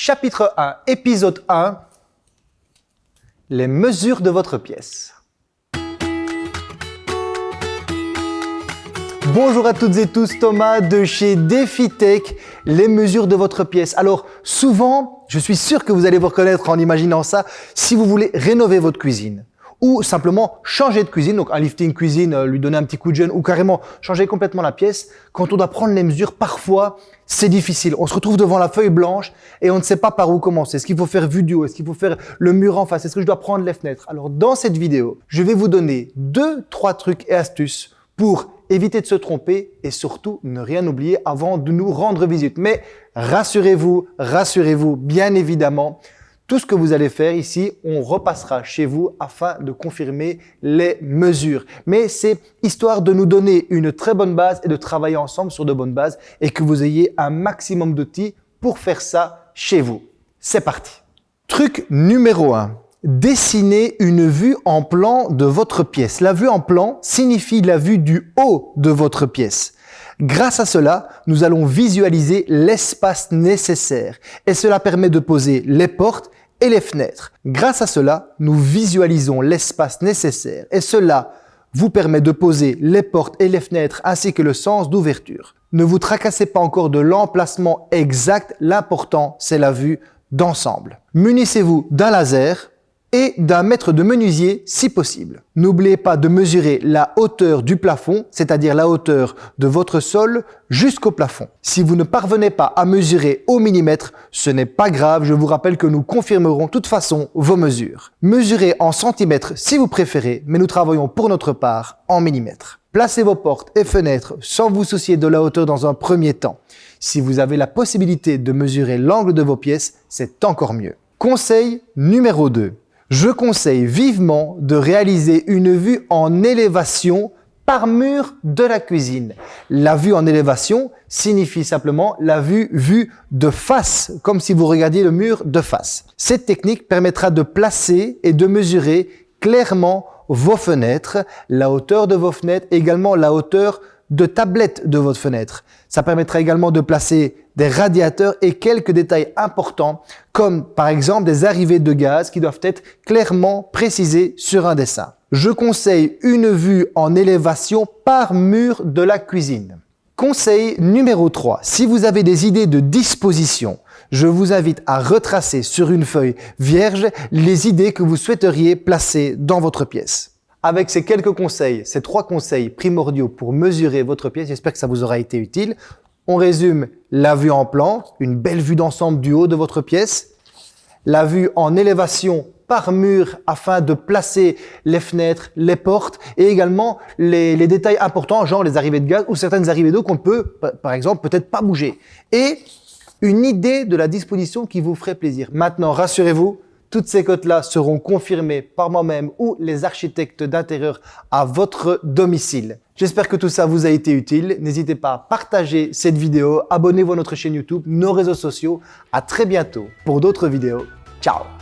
Chapitre 1, épisode 1, les mesures de votre pièce. Bonjour à toutes et tous, Thomas de chez DefiTech, les mesures de votre pièce. Alors souvent, je suis sûr que vous allez vous reconnaître en imaginant ça, si vous voulez rénover votre cuisine ou simplement changer de cuisine, donc un lifting cuisine, euh, lui donner un petit coup de jeune ou carrément changer complètement la pièce. Quand on doit prendre les mesures, parfois, c'est difficile. On se retrouve devant la feuille blanche et on ne sait pas par où commencer. Est-ce qu'il faut faire vue du haut? Est-ce qu'il faut faire le mur en face? Est-ce que je dois prendre les fenêtres? Alors, dans cette vidéo, je vais vous donner deux, trois trucs et astuces pour éviter de se tromper et surtout ne rien oublier avant de nous rendre visite. Mais rassurez-vous, rassurez-vous, bien évidemment, tout ce que vous allez faire ici, on repassera chez vous afin de confirmer les mesures. Mais c'est histoire de nous donner une très bonne base et de travailler ensemble sur de bonnes bases et que vous ayez un maximum d'outils pour faire ça chez vous. C'est parti Truc numéro 1. Dessinez une vue en plan de votre pièce. La vue en plan signifie la vue du haut de votre pièce. Grâce à cela, nous allons visualiser l'espace nécessaire et cela permet de poser les portes et les fenêtres. Grâce à cela, nous visualisons l'espace nécessaire et cela vous permet de poser les portes et les fenêtres ainsi que le sens d'ouverture. Ne vous tracassez pas encore de l'emplacement exact, l'important c'est la vue d'ensemble. Munissez-vous d'un laser et d'un mètre de menuisier si possible. N'oubliez pas de mesurer la hauteur du plafond, c'est-à-dire la hauteur de votre sol jusqu'au plafond. Si vous ne parvenez pas à mesurer au millimètre, ce n'est pas grave, je vous rappelle que nous confirmerons de toute façon vos mesures. Mesurez en centimètres si vous préférez, mais nous travaillons pour notre part en millimètres. Placez vos portes et fenêtres sans vous soucier de la hauteur dans un premier temps. Si vous avez la possibilité de mesurer l'angle de vos pièces, c'est encore mieux. Conseil numéro 2 je conseille vivement de réaliser une vue en élévation par mur de la cuisine. La vue en élévation signifie simplement la vue vue de face, comme si vous regardiez le mur de face. Cette technique permettra de placer et de mesurer clairement vos fenêtres, la hauteur de vos fenêtres, également la hauteur de tablette de votre fenêtre. Ça permettra également de placer des radiateurs et quelques détails importants comme par exemple des arrivées de gaz qui doivent être clairement précisés sur un dessin. Je conseille une vue en élévation par mur de la cuisine. Conseil numéro 3. Si vous avez des idées de disposition, je vous invite à retracer sur une feuille vierge les idées que vous souhaiteriez placer dans votre pièce. Avec ces quelques conseils, ces trois conseils primordiaux pour mesurer votre pièce, j'espère que ça vous aura été utile. On résume la vue en plan, une belle vue d'ensemble du haut de votre pièce, la vue en élévation par mur afin de placer les fenêtres, les portes et également les, détails importants, genre les arrivées de gaz ou certaines arrivées d'eau qu'on peut, par exemple, peut-être pas bouger. Et une idée de la disposition qui vous ferait plaisir. Maintenant, rassurez-vous, toutes ces cotes-là seront confirmées par moi-même ou les architectes d'intérieur à votre domicile. J'espère que tout ça vous a été utile. N'hésitez pas à partager cette vidéo, abonnez-vous à notre chaîne YouTube, nos réseaux sociaux. À très bientôt pour d'autres vidéos. Ciao